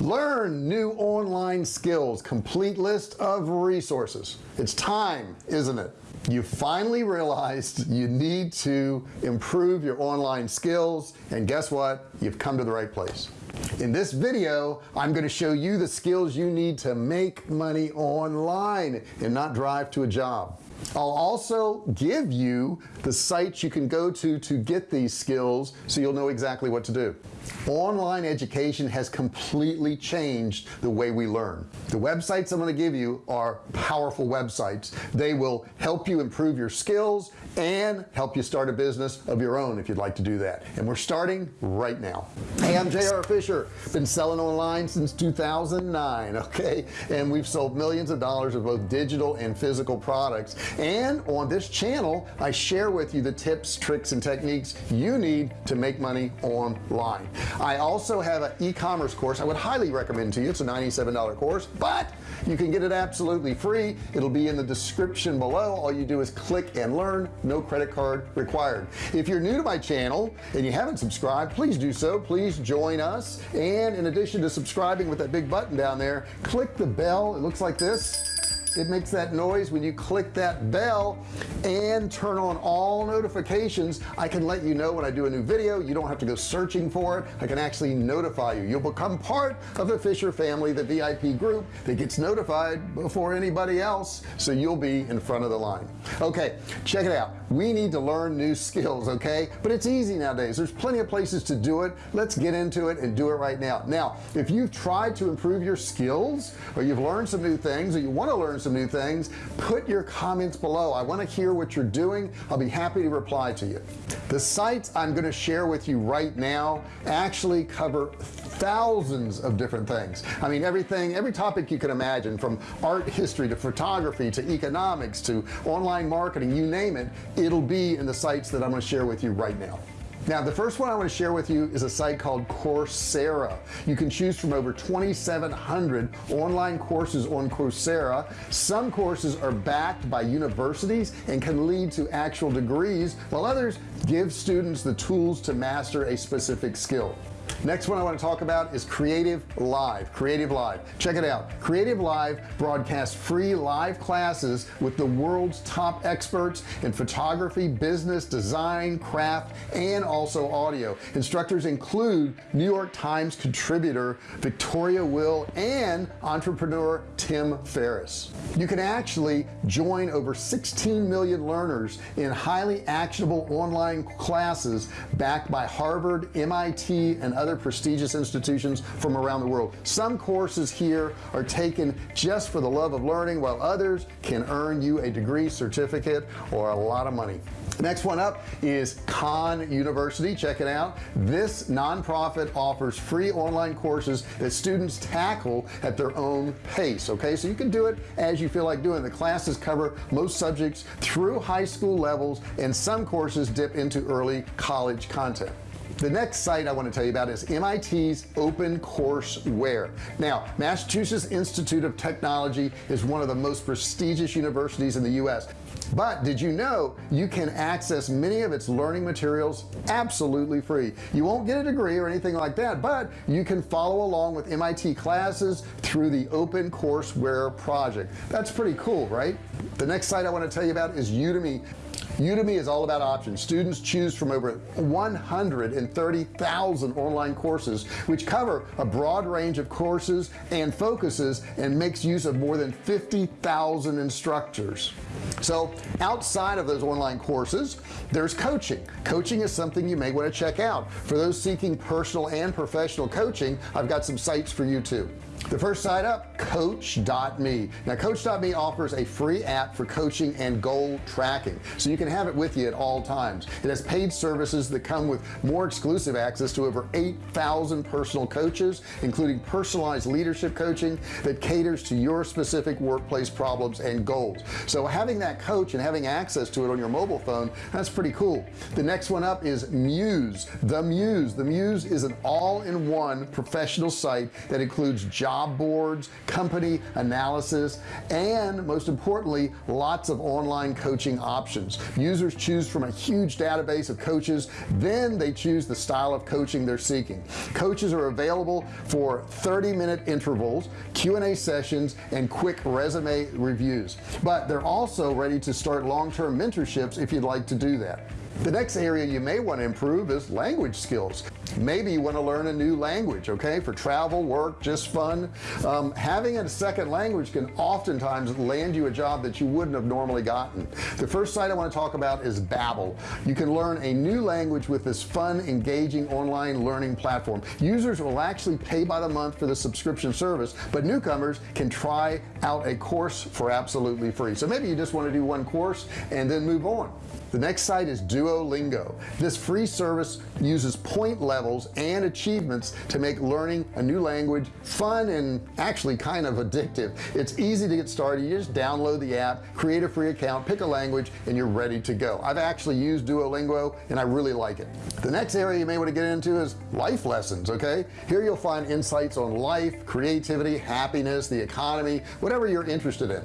learn new online skills. Complete list of resources. It's time isn't it? You finally realized you need to improve your online skills and guess what? You've come to the right place. In this video I'm going to show you the skills you need to make money online and not drive to a job I'll also give you the sites you can go to to get these skills so you'll know exactly what to do. Online education has completely changed the way we learn. The websites I'm going to give you are powerful websites. They will help you improve your skills and help you start a business of your own if you'd like to do that. And we're starting right now. Hey I'm JR Fisher. Been selling online since 2009 okay? And we've sold millions of dollars of both digital and physical products. And on this channel I share with you the tips tricks and techniques you need to make money online. I also have an e-commerce course I would highly recommend to you. It's a $97 course but you can get it absolutely free. It'll be in the description below. All you do is click and learn. No credit card required. If you're new to my channel and you haven't subscribed please do so. Please join us. And in addition to subscribing with that big button down there click the bell. It looks like this it makes that noise when you click that bell and turn on all notifications. I can let you know when I do a new video. You don't have to go searching for it. I can actually notify you. You'll become part of the Fisher family the VIP group that gets notified before anybody else so you'll be in front of the line. Okay check it out. We need to learn new skills okay? But it's easy nowadays. There's plenty of places to do it. Let's get into it and do it right now. Now if you've tried to improve your skills or you've learned some new things or you want to learn some new things put your comments below. I want to hear what you're doing. I'll be happy to reply to you. The sites I'm going to share with you right now actually cover thousands of different things. I mean everything every topic you can imagine from art history to photography to economics to online marketing you name it it'll be in the sites that I'm going to share with you right now now the first one I want to share with you is a site called Coursera. You can choose from over 2,700 online courses on Coursera. Some courses are backed by universities and can lead to actual degrees while others give students the tools to master a specific skill next one I want to talk about is creative live CreativeLive. Check it out. CreativeLive broadcasts free live classes with the world's top experts in photography business design craft and also audio. Instructors include New York Times contributor Victoria Will and entrepreneur Tim Ferriss. You can actually join over 16 million learners in highly actionable online classes backed by Harvard MIT and other prestigious institutions from around the world. Some courses here are taken just for the love of learning while others can earn you a degree certificate or a lot of money. Next one up is Khan University. Check it out. This nonprofit offers free online courses that students tackle at their own pace okay? So you can do it as you feel like doing the classes cover most subjects through high school levels and some courses dip into early college content the next site I want to tell you about is MIT's open OpenCourseWare now Massachusetts Institute of Technology is one of the most prestigious universities in the US but did you know you can access many of its learning materials absolutely free? You won't get a degree or anything like that but you can follow along with MIT classes through the open OpenCourseWare project. That's pretty cool right? The next site I want to tell you about is Udemy Udemy is all about options. Students choose from over 130,000 online courses which cover a broad range of courses and focuses and makes use of more than 50,000 instructors. So outside of those online courses there's coaching. Coaching is something you may want to check out. For those seeking personal and professional coaching I've got some sites for you too the first site up coach.me now coach.me offers a free app for coaching and goal tracking so you can have it with you at all times. It has paid services that come with more exclusive access to over 8,000 personal coaches including personalized leadership coaching that caters to your specific workplace problems and goals. So having that coach and having access to it on your mobile phone that's pretty cool. The next one up is Muse. The Muse. The Muse is an all-in-one professional site that includes job job boards company analysis and most importantly lots of online coaching options. Users choose from a huge database of coaches then they choose the style of coaching they're seeking. Coaches are available for 30 minute intervals Q&A sessions and quick resume reviews. But they're also ready to start long-term mentorships if you'd like to do that. The next area you may want to improve is language skills maybe you want to learn a new language okay for travel work just fun. Um, having a second language can oftentimes land you a job that you wouldn't have normally gotten. The first site I want to talk about is Babbel. You can learn a new language with this fun engaging online learning platform. Users will actually pay by the month for the subscription service but newcomers can try out a course for absolutely free. So maybe you just want to do one course and then move on. The next site is Duolingo. This free service uses point levels and achievements to make learning a new language fun and actually kind of addictive. It's easy to get started. You just download the app create a free account pick a language and you're ready to go. I've actually used Duolingo and I really like it. The next area you may want to get into is life lessons okay? Here you'll find insights on life creativity happiness the economy whatever you're interested in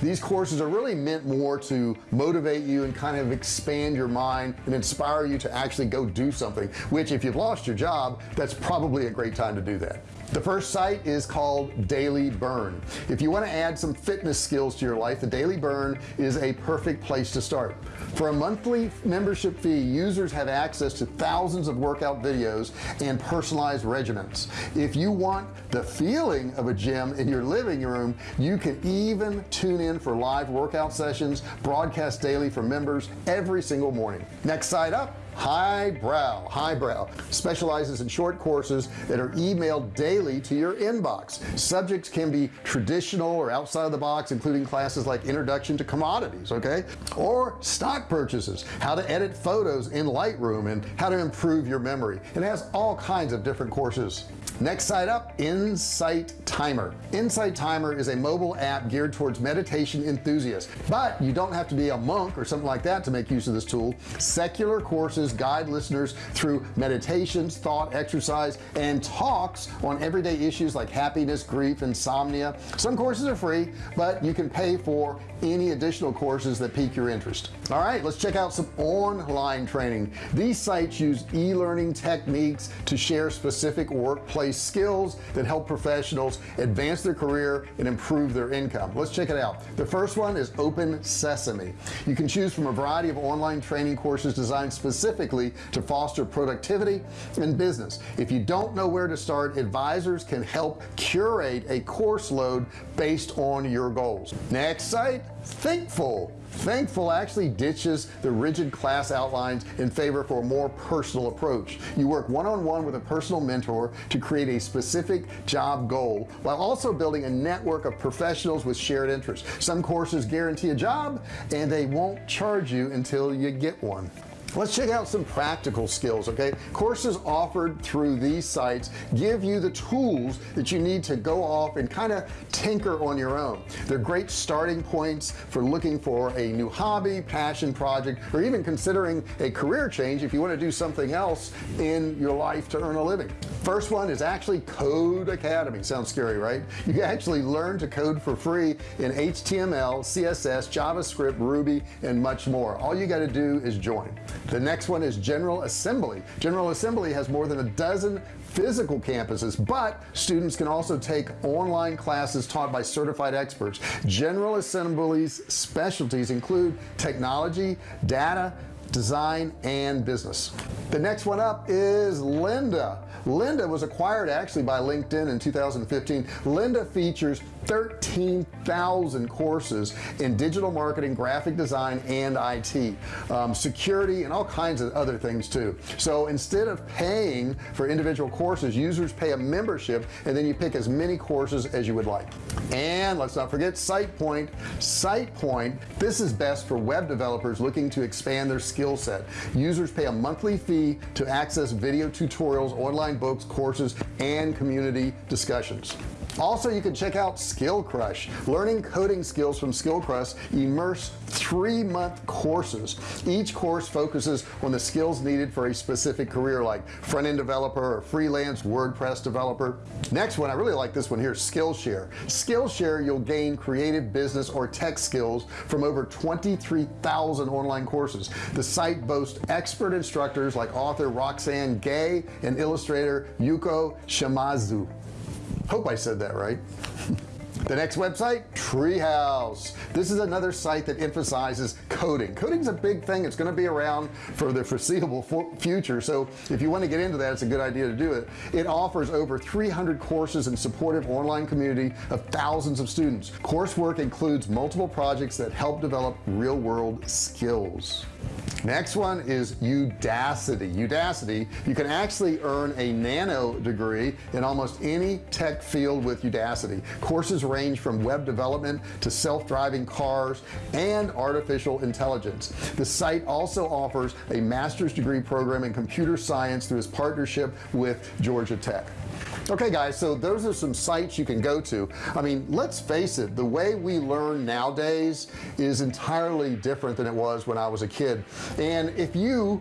these courses are really meant more to motivate you and kind of expand your mind and inspire you to actually go do something which if you've lost your job that's probably a great time to do that. The first site is called Daily Burn. If you want to add some fitness skills to your life the Daily Burn is a perfect place to start for a monthly membership fee users have access to thousands of workout videos and personalized regimens. If you want the feeling of a gym in your living room you can even tune in for live workout sessions broadcast daily for members every single morning. Next site up highbrow highbrow specializes in short courses that are emailed daily to your inbox. Subjects can be traditional or outside of the box including classes like introduction to commodities okay? Or stock purchases how to edit photos in Lightroom and how to improve your memory. It has all kinds of different courses. Next site up Insight Timer. Insight Timer is a mobile app geared towards meditation enthusiasts but you don't have to be a monk or something like that to make use of this tool. Secular courses guide listeners through meditations thought exercise and talks on everyday issues like happiness grief insomnia. Some courses are free but you can pay for any additional courses that pique your interest all right let's check out some online training. These sites use e-learning techniques to share specific workplace skills that help professionals advance their career and improve their income. Let's check it out. The first one is open sesame. You can choose from a variety of online training courses designed specifically to foster productivity and business. If you don't know where to start advisors can help curate a course load based on your goals. Next site Thinkful Thinkful actually ditches the rigid class outlines in favor for a more personal approach. You work one-on-one -on -one with a personal mentor to create a specific job goal while also building a network of professionals with shared interests. Some courses guarantee a job and they won't charge you until you get one let's check out some practical skills okay? Courses offered through these sites give you the tools that you need to go off and kind of tinker on your own. They're great starting points for looking for a new hobby passion project or even considering a career change if you want to do something else in your life to earn a living. First one is actually Codecademy. Sounds scary right? You can actually learn to code for free in HTML CSS JavaScript Ruby and much more. All you got to do is join the next one is General Assembly. General Assembly has more than a dozen physical campuses but students can also take online classes taught by certified experts. General Assembly's specialties include technology data design and business. The next one up is Lynda Lynda was acquired actually by LinkedIn in 2015 Lynda features 13,000 courses in digital marketing graphic design and IT um, security and all kinds of other things too. So instead of paying for individual courses users pay a membership and then you pick as many courses as you would like. And let's not forget SitePoint. SitePoint this is best for web developers looking to expand their skill set. Users pay a monthly fee to access video tutorials online books courses and community discussions also you can check out Skillcrush learning coding skills from Skillcrush immerse three-month courses. Each course focuses on the skills needed for a specific career like front-end developer or freelance WordPress developer. Next one I really like this one here Skillshare. Skillshare you'll gain creative business or tech skills from over 23,000 online courses. The site boasts expert instructors like author Roxane Gay and illustrator Yuko Shimazu hope I said that right. The next website treehouse. This is another site that emphasizes coding. Coding's a big thing. It's going to be around for the foreseeable future. So if you want to get into that it's a good idea to do it. It offers over 300 courses and supportive online community of thousands of students. Coursework includes multiple projects that help develop real-world skills next one is Udacity. Udacity you can actually earn a nano degree in almost any tech field with Udacity. Courses range from web development to self-driving cars and artificial intelligence. The site also offers a master's degree program in computer science through its partnership with Georgia Tech okay guys so those are some sites you can go to. I mean let's face it the way we learn nowadays is entirely different than it was when I was a kid. And if you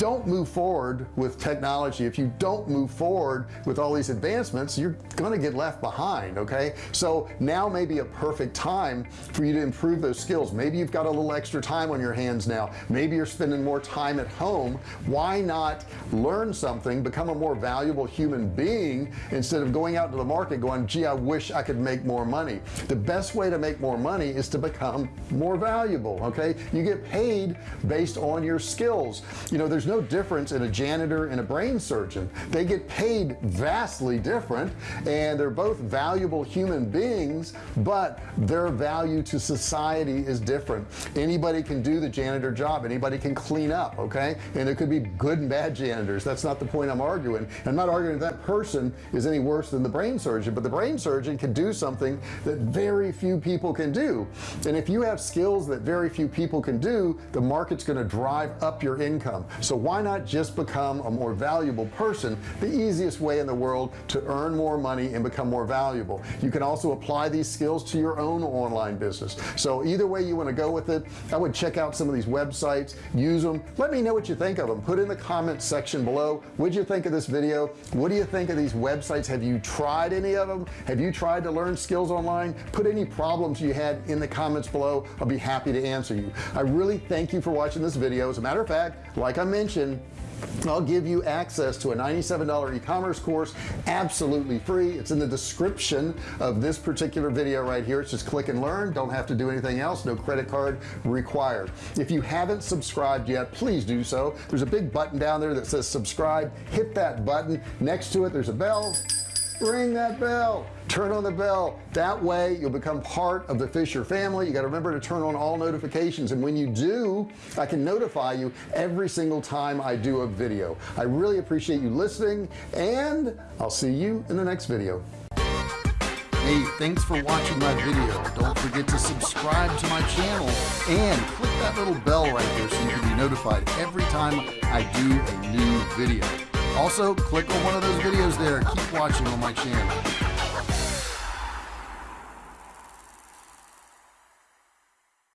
don't move forward with technology if you don't move forward with all these advancements you're gonna get left behind okay? So now may be a perfect time for you to improve those skills. Maybe you've got a little extra time on your hands now. Maybe you're spending more time at home. Why not learn something become a more valuable human being instead of going out to the market going gee I wish I could make more money. The best way to make more money is to become more valuable okay? You get paid based on your skills. You know there's no difference in a janitor and a brain surgeon. They get paid vastly different and they're both valuable human beings but their value to society is different. Anybody can do the janitor job. Anybody can clean up okay? And it could be good and bad janitors. That's not the point I'm arguing. I'm not arguing that person is any worse than the brain surgeon but the brain surgeon can do something that very few people can do. And if you have skills that very few people can do the market's going to drive up your income. So why not just become a more valuable person the easiest way in the world to earn more money and become more valuable? You can also apply these skills to your own online business. So either way you want to go with it I would check out some of these websites use them let me know what you think of them put in the comments section below. What'd you think of this video? What do you think of these websites? Have you tried any of them have you tried to learn skills online? Put any problems you had in the comments below. I'll be happy to answer you. I really thank you for watching this video. As a matter of fact like I mentioned mention I'll give you access to a $97 e-commerce course absolutely free. It's in the description of this particular video right here. It's just click and learn. Don't have to do anything else. No credit card required. If you haven't subscribed yet please do so. There's a big button down there that says subscribe. Hit that button. Next to it there's a bell ring that bell. Turn on the bell. That way you'll become part of the Fisher family. You got to remember to turn on all notifications. And when you do I can notify you every single time I do a video. I really appreciate you listening and I'll see you in the next video. Hey, thanks for watching my video. Don't forget to subscribe to my channel and click that little bell right there so you can be notified every time I do a new video. Also, click on one of those videos there. Keep watching on my channel.